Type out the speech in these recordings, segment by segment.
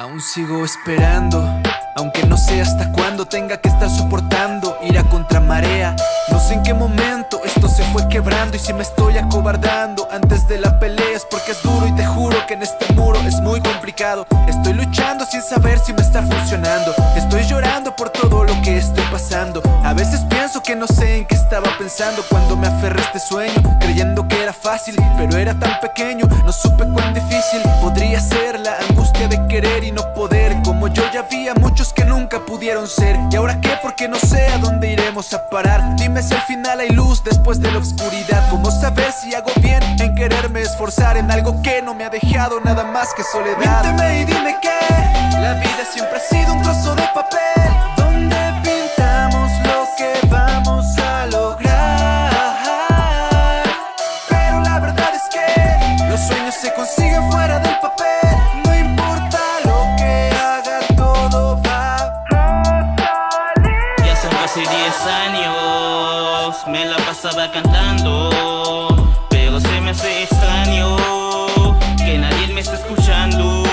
Aún sigo esperando, aunque no sé hasta cuándo tenga que estar soportando ir a contramarea. No sé en qué momento esto se fue quebrando y si me estoy acobardando antes de la pelea es porque es duro y te juro que en este muro es muy complicado. Estoy luchando sin saber si me está funcionando. Estoy llorando en qué estaba pensando cuando me aferré a este sueño, creyendo que era fácil, pero era tan pequeño. No supe cuán difícil podría ser la angustia de querer y no poder Como yo ya había muchos que nunca pudieron ser ¿Y ahora qué? Porque no sé a dónde iremos a parar Dime si al final hay luz después de la oscuridad ¿Cómo saber si hago bien en quererme esforzar En algo que no me ha dejado nada más que soledad Miénteme y dime que la vida siempre ha sido un trozo fuera del papel. Me la pasaba cantando Pero se me hace extraño que nadie me está escuchando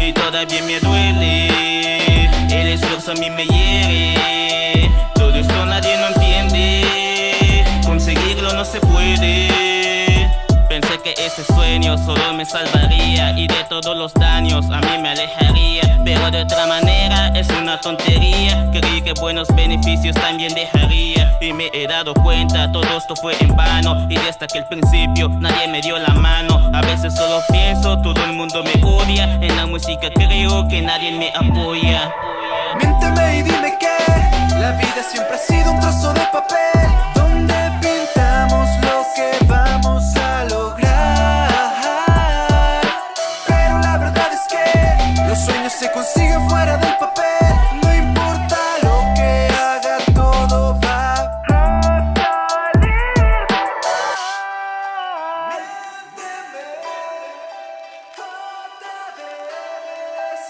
Y todavía me duele, el esfuerzo a mí me hiere. Todo esto nadie no entiende, conseguirlo no se puede que este sueño solo me salvaría Y de todos los daños a mí me alejaría. Pero de otra manera es una tontería. Creí que buenos beneficios también dejaría. Y me he dado cuenta todo esto fue en vano. Y desde aquel principio nadie me dio la mano. A veces solo pienso, todo el mundo me odia. En la música creo que nadie me apoya. Miénteme y dime que se consigue fuera del papel. No importa lo que haga, todo va a salir otra vez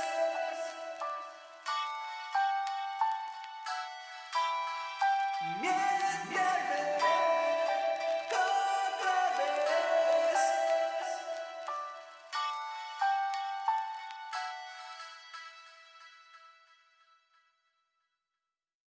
Miénteme.